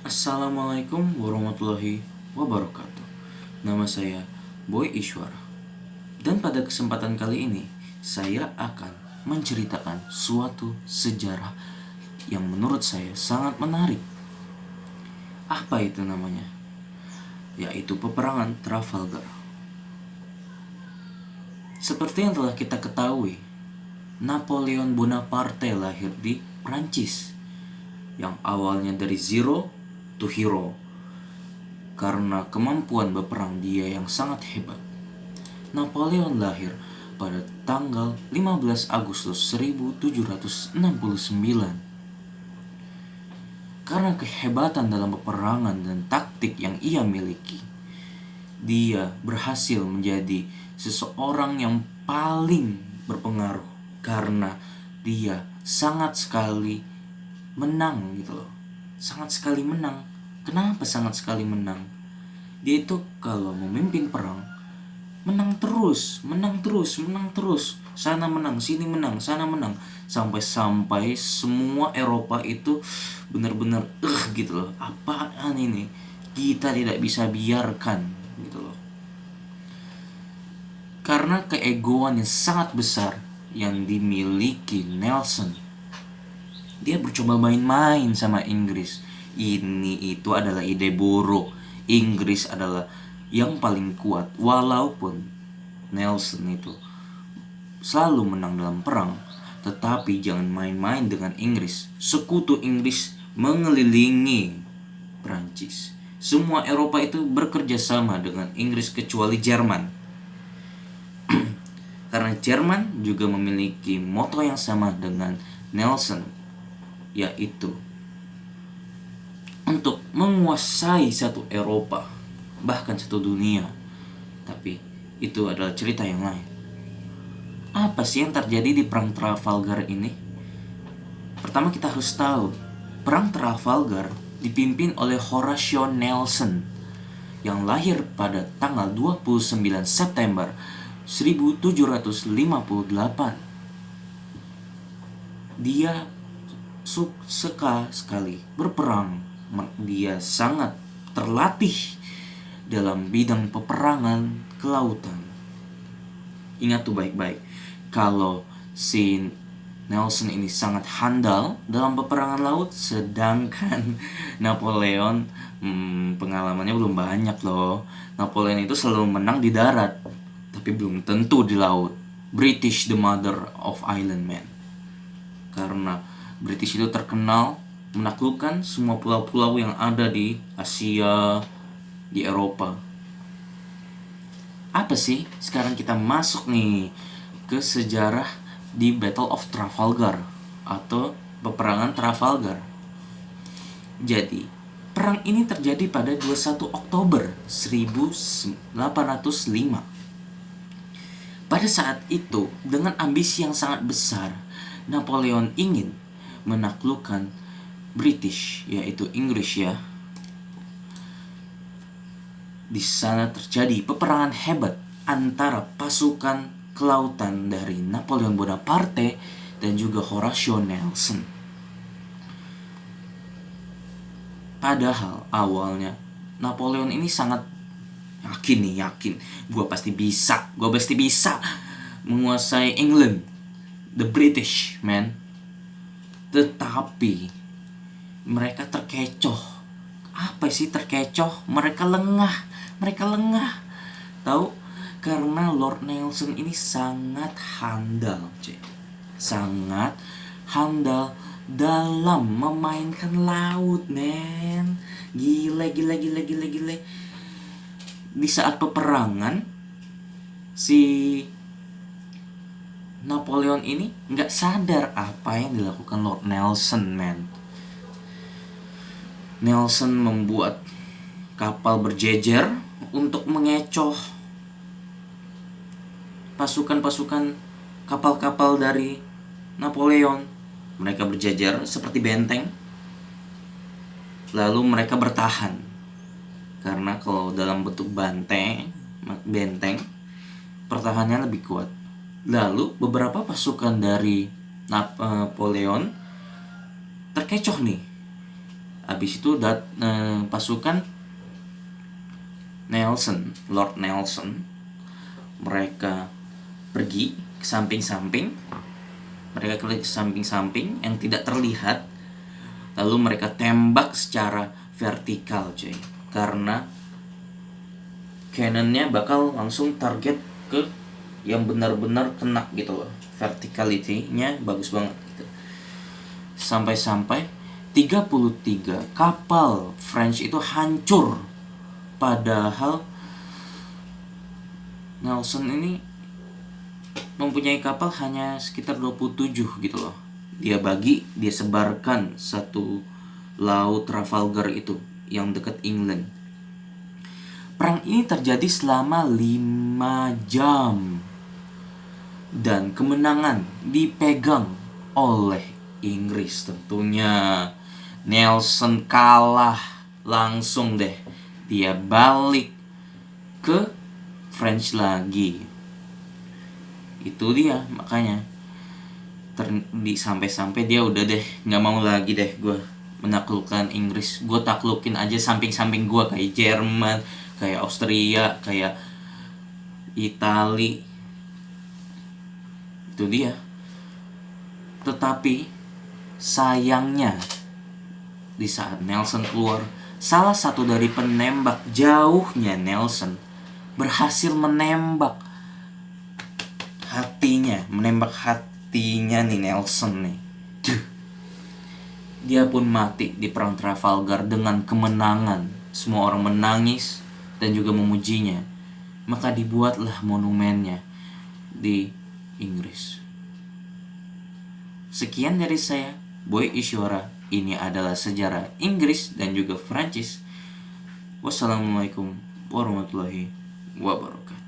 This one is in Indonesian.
Assalamualaikum warahmatullahi wabarakatuh. Nama saya Boy Ishwara. Dan pada kesempatan kali ini Saya akan menceritakan suatu sejarah Yang menurut saya sangat menarik. Apa itu namanya? Yaitu peperangan Trafalgar. Seperti yang telah kita ketahui Napoleon Bonaparte lahir di Prancis yang awalnya dari zero to hero karena kemampuan berperang dia yang sangat hebat. Napoleon lahir pada tanggal 15 Agustus 1769. Karena kehebatan dalam peperangan dan taktik yang ia miliki, dia berhasil menjadi seseorang yang paling berpengaruh karena dia sangat sekali menang gitu loh. Sangat sekali menang Kenapa sangat sekali menang? Dia itu kalau memimpin perang menang terus, menang terus, menang terus. Sana menang, sini menang, sana menang. Sampai-sampai semua Eropa itu benar-benar eh uh, gitu loh. Apaan ini? Kita tidak bisa biarkan gitu loh. Karena keegoan yang sangat besar yang dimiliki Nelson. Dia bercoba main-main sama Inggris ini itu adalah ide buruk. Inggris adalah yang paling kuat walaupun Nelson itu selalu menang dalam perang. Tetapi jangan main-main dengan Inggris. Sekutu Inggris mengelilingi Prancis semua Eropa itu bekerja sama dengan Inggris kecuali Jerman. Karena Jerman juga memiliki moto yang sama dengan Nelson yaitu untuk menguasai satu Eropa, bahkan satu dunia. Tapi itu adalah cerita yang lain. Apa sih yang terjadi di Perang Trafalgar ini? Pertama kita harus tahu, Perang Trafalgar dipimpin oleh Horatio Nelson yang lahir pada tanggal 29 September 1758. Dia suka sekali berperang dia sangat terlatih dalam bidang peperangan kelautan. Ingat tuh baik-baik, kalau si Nelson ini sangat handal dalam peperangan laut, sedangkan Napoleon hmm, pengalamannya belum banyak loh. Napoleon itu selalu menang di darat, tapi belum tentu di laut. British the mother of island man. Karena British itu terkenal menaklukkan semua pulau-pulau yang ada di Asia, di Eropa. Apa sih? Sekarang kita masuk nih ke sejarah di Battle of Trafalgar atau peperangan Trafalgar. Jadi, perang ini terjadi pada 21 Oktober 1805. Pada saat itu, dengan ambisi yang sangat besar, Napoleon ingin menaklukkan British yaitu Inggris ya. Di sana terjadi peperangan hebat antara pasukan kelautan dari Napoleon Bonaparte dan juga Horatio Nelson. Padahal awalnya Napoleon ini sangat yakin nih yakin. Gue pasti bisa gue pasti bisa menguasai England. The British man. Tetapi mereka terkecoh. Apa sih terkecoh? Mereka lengah. Mereka lengah. Tahu? Karena Lord Nelson ini sangat handal cek sangat handal dalam memainkan laut men. Gile gile gile gile gile. Di saat peperangan si Napoleon ini nggak sadar apa yang dilakukan Lord Nelson men Nelson membuat kapal berjejer untuk mengecoh pasukan-pasukan kapal-kapal dari Napoleon. Mereka berjejer seperti benteng. Lalu mereka bertahan. Karena kalau dalam bentuk banteng, benteng, pertahanannya lebih kuat. Lalu beberapa pasukan dari Napoleon terkecoh nih habis itu dat eh, pasukan Nelson Lord Nelson mereka pergi ke samping-samping. Mereka ke samping-samping yang tidak terlihat. Lalu mereka tembak secara vertikal cuy. Karena cannonnya bakal langsung target ke yang benar-benar kena gitu loh. Verticality-nya bagus banget gitu. Sampai-sampai 33 kapal French itu hancur. Padahal Nelson ini mempunyai kapal hanya sekitar 27 gitu loh. Dia bagi dia sebarkan satu laut Trafalgar itu yang dekat England. Perang ini terjadi selama 5 jam dan kemenangan dipegang oleh Inggris tentunya Nelson kalah langsung deh. Dia balik ke French lagi. Itu dia makanya. Sampai-sampai dia udah deh nggak mau lagi deh gue menaklukkan Inggris. Gue taklukin aja samping-samping gue kayak Jerman kayak Austria kayak Itali. Itu dia. Tetapi sayangnya di saat Nelson keluar salah satu dari penembak jauhnya Nelson berhasil menembak hatinya menembak hatinya nih Nelson nih. Duh. dia pun mati di perang Trafalgar dengan kemenangan. Semua orang menangis dan juga memujinya. Maka dibuatlah monumennya di Inggris. Sekian dari saya Boy Isyora ini adalah sejarah Inggris dan juga Prancis. Wassalamualaikum warahmatullahi wabarakatuh